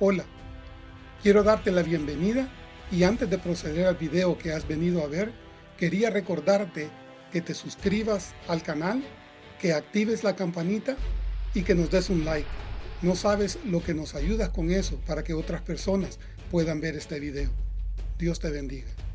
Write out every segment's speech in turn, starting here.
Hola, quiero darte la bienvenida y antes de proceder al video que has venido a ver, quería recordarte que te suscribas al canal, que actives la campanita y que nos des un like. No sabes lo que nos ayudas con eso para que otras personas puedan ver este video. Dios te bendiga.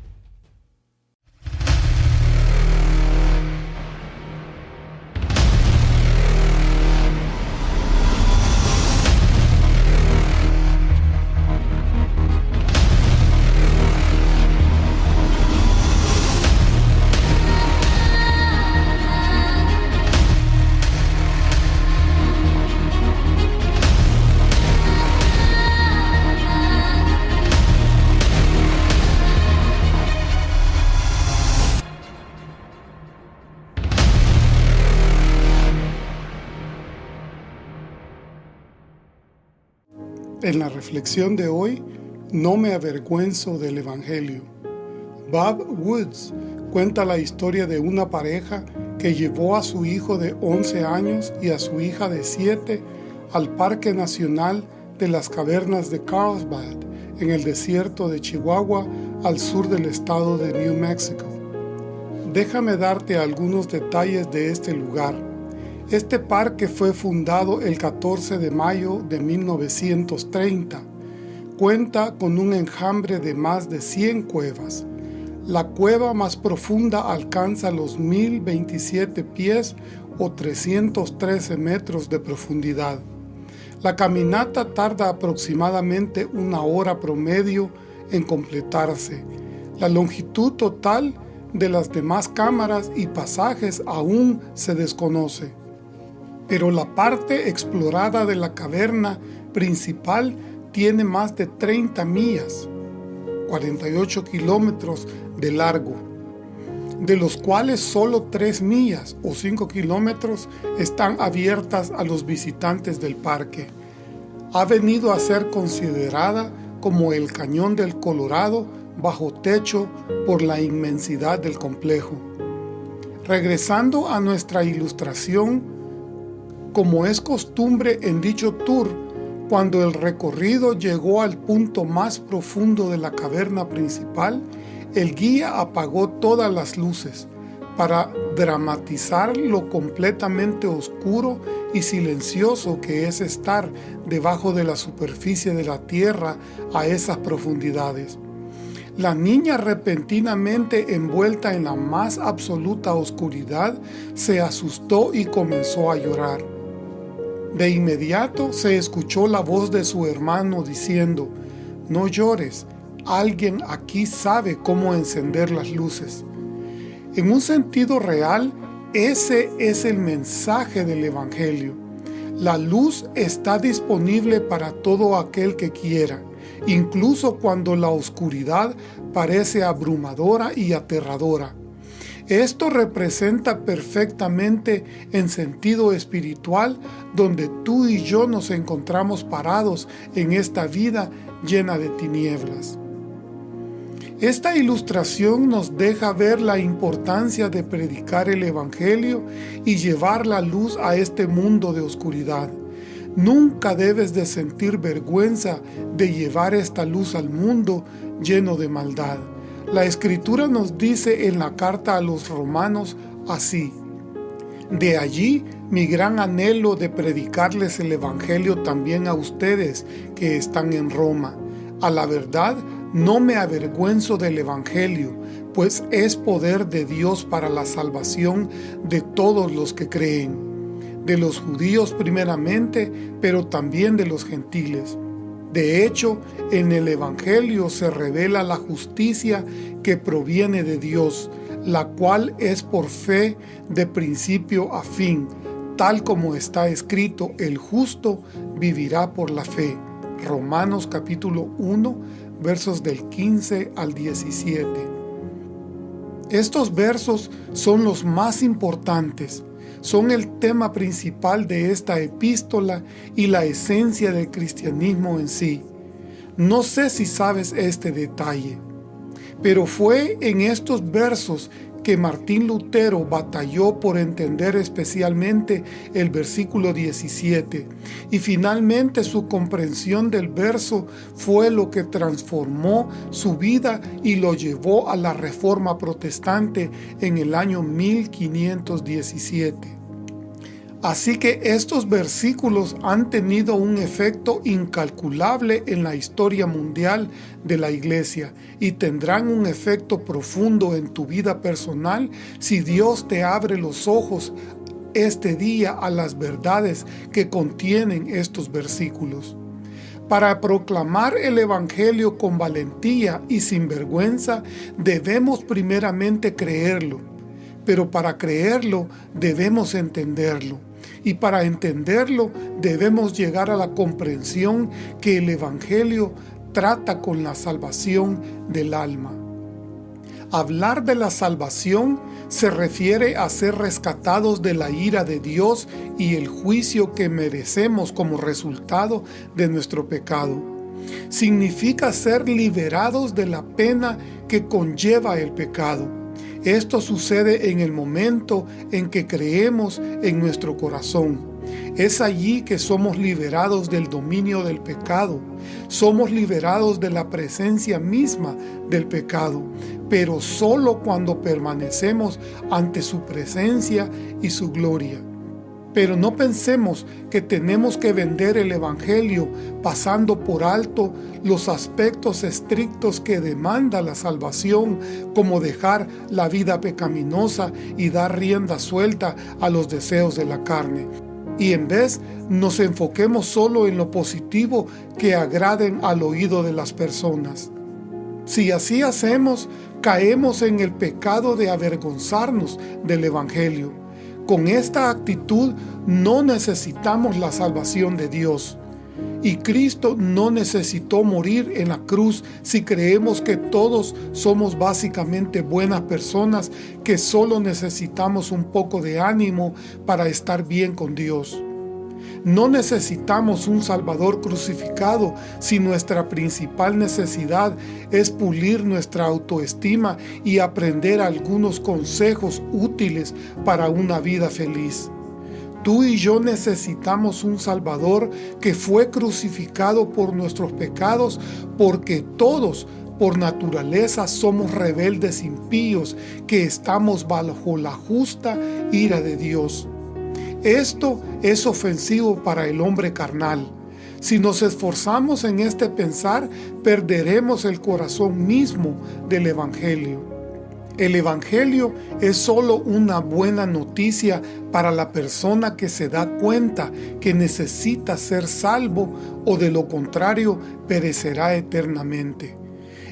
Reflexión de hoy, no me avergüenzo del Evangelio. Bob Woods cuenta la historia de una pareja que llevó a su hijo de 11 años y a su hija de 7 al Parque Nacional de las Cavernas de Carlsbad, en el desierto de Chihuahua, al sur del estado de New Mexico. Déjame darte algunos detalles de este lugar. Este parque fue fundado el 14 de mayo de 1930. Cuenta con un enjambre de más de 100 cuevas. La cueva más profunda alcanza los 1027 pies o 313 metros de profundidad. La caminata tarda aproximadamente una hora promedio en completarse. La longitud total de las demás cámaras y pasajes aún se desconoce pero la parte explorada de la caverna principal tiene más de 30 millas, 48 kilómetros de largo, de los cuales solo 3 millas o 5 kilómetros están abiertas a los visitantes del parque. Ha venido a ser considerada como el Cañón del Colorado bajo techo por la inmensidad del complejo. Regresando a nuestra ilustración, como es costumbre en dicho tour, cuando el recorrido llegó al punto más profundo de la caverna principal, el guía apagó todas las luces para dramatizar lo completamente oscuro y silencioso que es estar debajo de la superficie de la tierra a esas profundidades. La niña repentinamente envuelta en la más absoluta oscuridad se asustó y comenzó a llorar. De inmediato se escuchó la voz de su hermano diciendo, no llores, alguien aquí sabe cómo encender las luces. En un sentido real, ese es el mensaje del Evangelio. La luz está disponible para todo aquel que quiera, incluso cuando la oscuridad parece abrumadora y aterradora. Esto representa perfectamente en sentido espiritual donde tú y yo nos encontramos parados en esta vida llena de tinieblas. Esta ilustración nos deja ver la importancia de predicar el Evangelio y llevar la luz a este mundo de oscuridad. Nunca debes de sentir vergüenza de llevar esta luz al mundo lleno de maldad. La Escritura nos dice en la carta a los romanos así, De allí mi gran anhelo de predicarles el Evangelio también a ustedes que están en Roma. A la verdad, no me avergüenzo del Evangelio, pues es poder de Dios para la salvación de todos los que creen, de los judíos primeramente, pero también de los gentiles de hecho, en el Evangelio se revela la justicia que proviene de Dios, la cual es por fe de principio a fin, tal como está escrito, el justo vivirá por la fe. Romanos capítulo 1, versos del 15 al 17. Estos versos son los más importantes, son el tema principal de esta epístola y la esencia del cristianismo en sí. No sé si sabes este detalle, pero fue en estos versos que Martín Lutero batalló por entender especialmente el versículo 17 y finalmente su comprensión del verso fue lo que transformó su vida y lo llevó a la reforma protestante en el año 1517. Así que estos versículos han tenido un efecto incalculable en la historia mundial de la iglesia y tendrán un efecto profundo en tu vida personal si Dios te abre los ojos este día a las verdades que contienen estos versículos. Para proclamar el Evangelio con valentía y sin vergüenza, debemos primeramente creerlo, pero para creerlo debemos entenderlo y para entenderlo debemos llegar a la comprensión que el Evangelio trata con la salvación del alma. Hablar de la salvación se refiere a ser rescatados de la ira de Dios y el juicio que merecemos como resultado de nuestro pecado. Significa ser liberados de la pena que conlleva el pecado esto sucede en el momento en que creemos en nuestro corazón. Es allí que somos liberados del dominio del pecado. Somos liberados de la presencia misma del pecado, pero solo cuando permanecemos ante su presencia y su gloria. Pero no pensemos que tenemos que vender el Evangelio pasando por alto los aspectos estrictos que demanda la salvación, como dejar la vida pecaminosa y dar rienda suelta a los deseos de la carne. Y en vez nos enfoquemos solo en lo positivo que agraden al oído de las personas. Si así hacemos, caemos en el pecado de avergonzarnos del Evangelio con esta actitud no necesitamos la salvación de Dios. Y Cristo no necesitó morir en la cruz si creemos que todos somos básicamente buenas personas que solo necesitamos un poco de ánimo para estar bien con Dios. No necesitamos un Salvador crucificado si nuestra principal necesidad es pulir nuestra autoestima y aprender algunos consejos útiles para una vida feliz. Tú y yo necesitamos un Salvador que fue crucificado por nuestros pecados porque todos por naturaleza somos rebeldes impíos que estamos bajo la justa ira de Dios. Esto es ofensivo para el hombre carnal. Si nos esforzamos en este pensar, perderemos el corazón mismo del Evangelio. El Evangelio es solo una buena noticia para la persona que se da cuenta que necesita ser salvo o de lo contrario perecerá eternamente.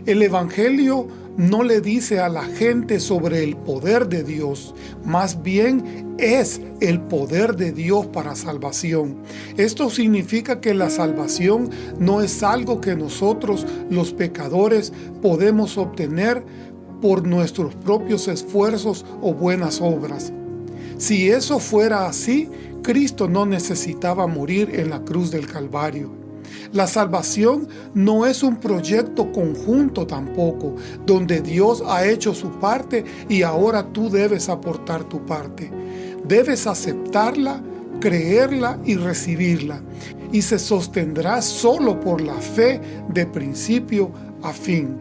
El Evangelio no le dice a la gente sobre el poder de Dios, más bien es el poder de Dios para salvación. Esto significa que la salvación no es algo que nosotros, los pecadores, podemos obtener por nuestros propios esfuerzos o buenas obras. Si eso fuera así, Cristo no necesitaba morir en la cruz del Calvario. La salvación no es un proyecto conjunto tampoco, donde Dios ha hecho su parte y ahora tú debes aportar tu parte. Debes aceptarla, creerla y recibirla, y se sostendrá solo por la fe de principio a fin.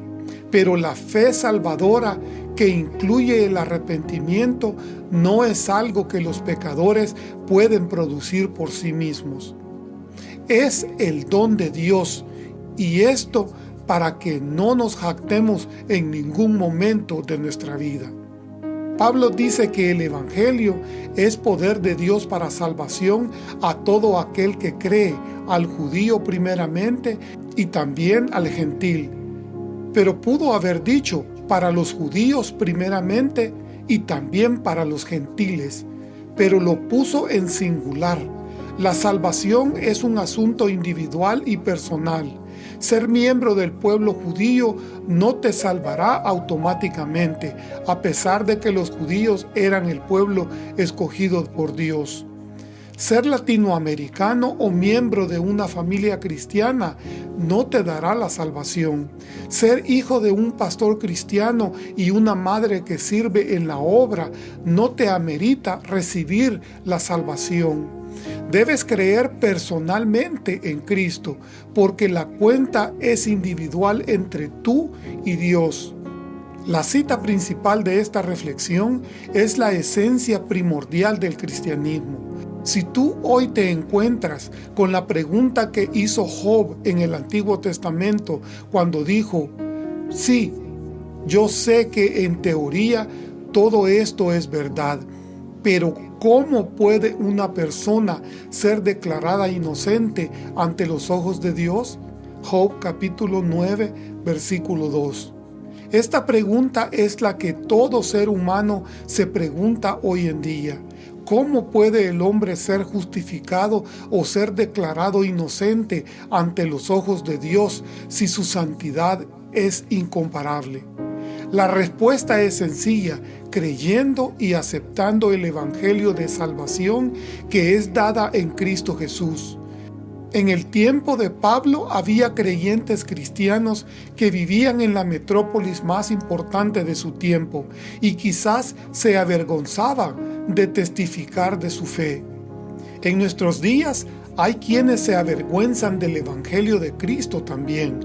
Pero la fe salvadora que incluye el arrepentimiento no es algo que los pecadores pueden producir por sí mismos es el don de Dios y esto para que no nos jactemos en ningún momento de nuestra vida. Pablo dice que el Evangelio es poder de Dios para salvación a todo aquel que cree, al judío primeramente y también al gentil. Pero pudo haber dicho para los judíos primeramente y también para los gentiles, pero lo puso en singular la salvación es un asunto individual y personal. Ser miembro del pueblo judío no te salvará automáticamente, a pesar de que los judíos eran el pueblo escogido por Dios. Ser latinoamericano o miembro de una familia cristiana no te dará la salvación. Ser hijo de un pastor cristiano y una madre que sirve en la obra no te amerita recibir la salvación. Debes creer personalmente en Cristo, porque la cuenta es individual entre tú y Dios. La cita principal de esta reflexión es la esencia primordial del cristianismo. Si tú hoy te encuentras con la pregunta que hizo Job en el Antiguo Testamento cuando dijo, sí, yo sé que en teoría todo esto es verdad, pero ¿cómo puede una persona ser declarada inocente ante los ojos de Dios? Job capítulo 9, versículo 2. Esta pregunta es la que todo ser humano se pregunta hoy en día. ¿Cómo puede el hombre ser justificado o ser declarado inocente ante los ojos de Dios si su santidad es incomparable? La respuesta es sencilla, creyendo y aceptando el Evangelio de salvación que es dada en Cristo Jesús. En el tiempo de Pablo había creyentes cristianos que vivían en la metrópolis más importante de su tiempo y quizás se avergonzaban de testificar de su fe. En nuestros días hay quienes se avergüenzan del Evangelio de Cristo también.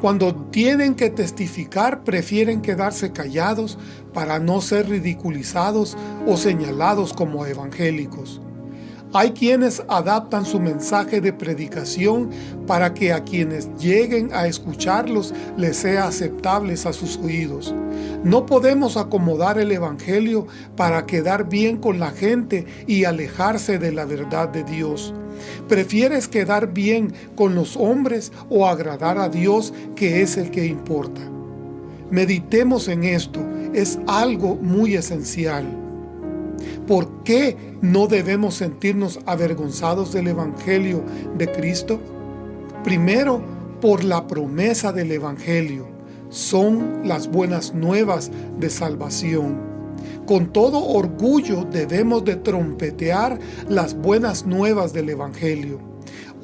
Cuando tienen que testificar prefieren quedarse callados para no ser ridiculizados o señalados como evangélicos. Hay quienes adaptan su mensaje de predicación para que a quienes lleguen a escucharlos les sea aceptables a sus oídos. No podemos acomodar el Evangelio para quedar bien con la gente y alejarse de la verdad de Dios. ¿Prefieres quedar bien con los hombres o agradar a Dios que es el que importa? Meditemos en esto, es algo muy esencial. ¿Por qué no debemos sentirnos avergonzados del Evangelio de Cristo? Primero, por la promesa del Evangelio. Son las buenas nuevas de salvación. Con todo orgullo debemos de trompetear las buenas nuevas del Evangelio.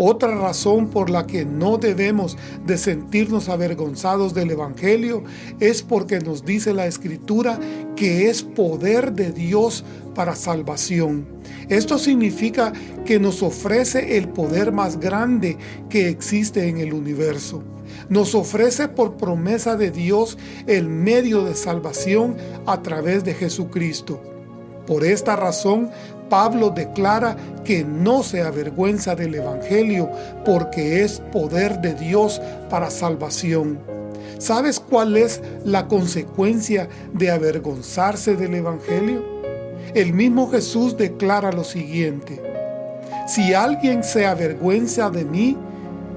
Otra razón por la que no debemos de sentirnos avergonzados del Evangelio es porque nos dice la Escritura que es poder de Dios para salvación. Esto significa que nos ofrece el poder más grande que existe en el universo. Nos ofrece por promesa de Dios el medio de salvación a través de Jesucristo. Por esta razón, Pablo declara que no se avergüenza del Evangelio porque es poder de Dios para salvación. ¿Sabes cuál es la consecuencia de avergonzarse del Evangelio? El mismo Jesús declara lo siguiente, Si alguien se avergüenza de mí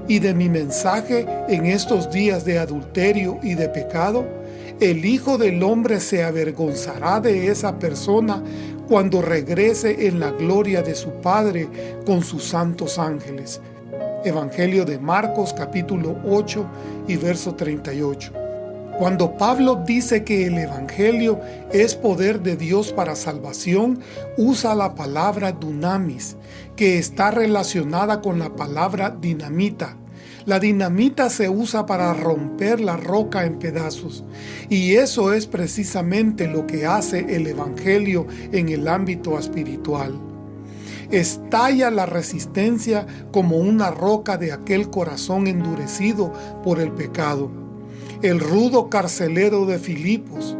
y de mi mensaje en estos días de adulterio y de pecado, el Hijo del Hombre se avergonzará de esa persona cuando regrese en la gloria de su Padre con sus santos ángeles. Evangelio de Marcos capítulo 8 y verso 38. Cuando Pablo dice que el Evangelio es poder de Dios para salvación, usa la palabra dunamis, que está relacionada con la palabra dinamita, la dinamita se usa para romper la roca en pedazos y eso es precisamente lo que hace el Evangelio en el ámbito espiritual. Estalla la resistencia como una roca de aquel corazón endurecido por el pecado. El rudo carcelero de Filipos,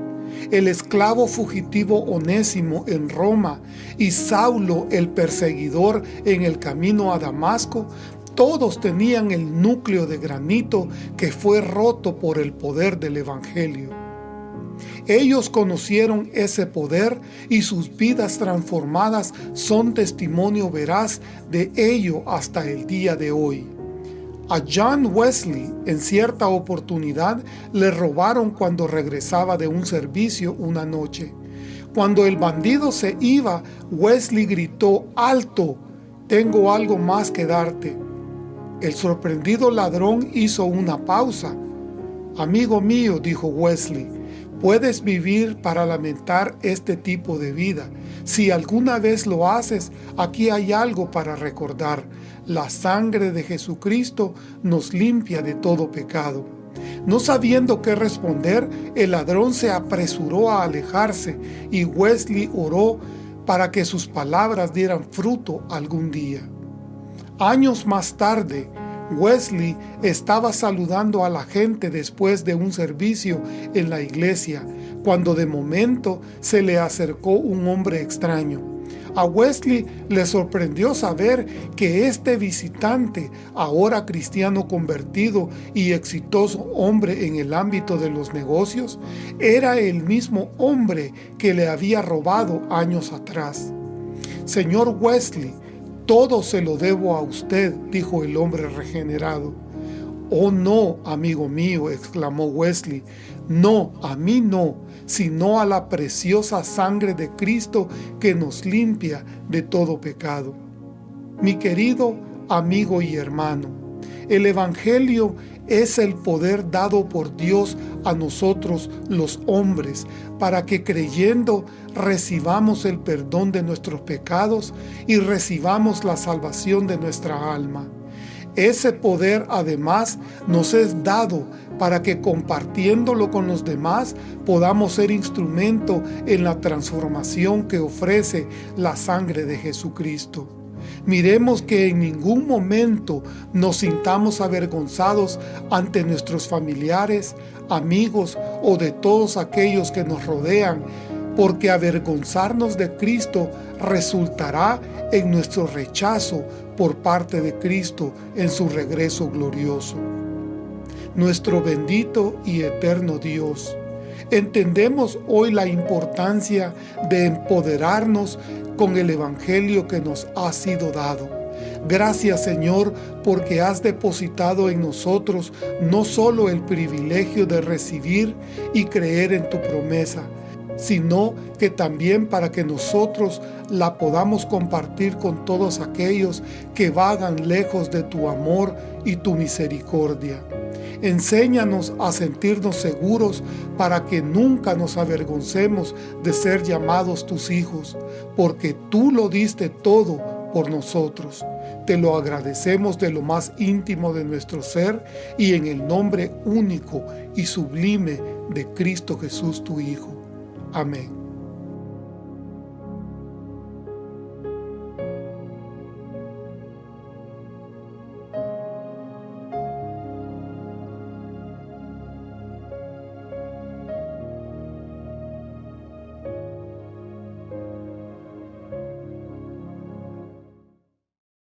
el esclavo fugitivo Onésimo en Roma y Saulo el perseguidor en el camino a Damasco todos tenían el núcleo de granito que fue roto por el poder del Evangelio. Ellos conocieron ese poder y sus vidas transformadas son testimonio veraz de ello hasta el día de hoy. A John Wesley en cierta oportunidad le robaron cuando regresaba de un servicio una noche. Cuando el bandido se iba, Wesley gritó, ¡Alto! Tengo algo más que darte. El sorprendido ladrón hizo una pausa. Amigo mío, dijo Wesley, Puedes vivir para lamentar este tipo de vida. Si alguna vez lo haces, aquí hay algo para recordar. La sangre de Jesucristo nos limpia de todo pecado. No sabiendo qué responder, el ladrón se apresuró a alejarse y Wesley oró para que sus palabras dieran fruto algún día. Años más tarde, Wesley estaba saludando a la gente después de un servicio en la iglesia, cuando de momento se le acercó un hombre extraño. A Wesley le sorprendió saber que este visitante, ahora cristiano convertido y exitoso hombre en el ámbito de los negocios, era el mismo hombre que le había robado años atrás. Señor Wesley, todo se lo debo a usted, dijo el hombre regenerado. Oh no, amigo mío, exclamó Wesley, no, a mí no, sino a la preciosa sangre de Cristo que nos limpia de todo pecado. Mi querido amigo y hermano, el Evangelio es el poder dado por Dios a nosotros los hombres, para que creyendo recibamos el perdón de nuestros pecados y recibamos la salvación de nuestra alma. Ese poder además nos es dado para que compartiéndolo con los demás podamos ser instrumento en la transformación que ofrece la sangre de Jesucristo. Miremos que en ningún momento nos sintamos avergonzados ante nuestros familiares, amigos o de todos aquellos que nos rodean, porque avergonzarnos de Cristo resultará en nuestro rechazo por parte de Cristo en su regreso glorioso. Nuestro bendito y eterno Dios, entendemos hoy la importancia de empoderarnos con el Evangelio que nos ha sido dado. Gracias Señor porque has depositado en nosotros no solo el privilegio de recibir y creer en tu promesa, sino que también para que nosotros la podamos compartir con todos aquellos que vagan lejos de tu amor y tu misericordia. Enséñanos a sentirnos seguros para que nunca nos avergoncemos de ser llamados tus hijos, porque tú lo diste todo por nosotros. Te lo agradecemos de lo más íntimo de nuestro ser y en el nombre único y sublime de Cristo Jesús tu Hijo. Amém.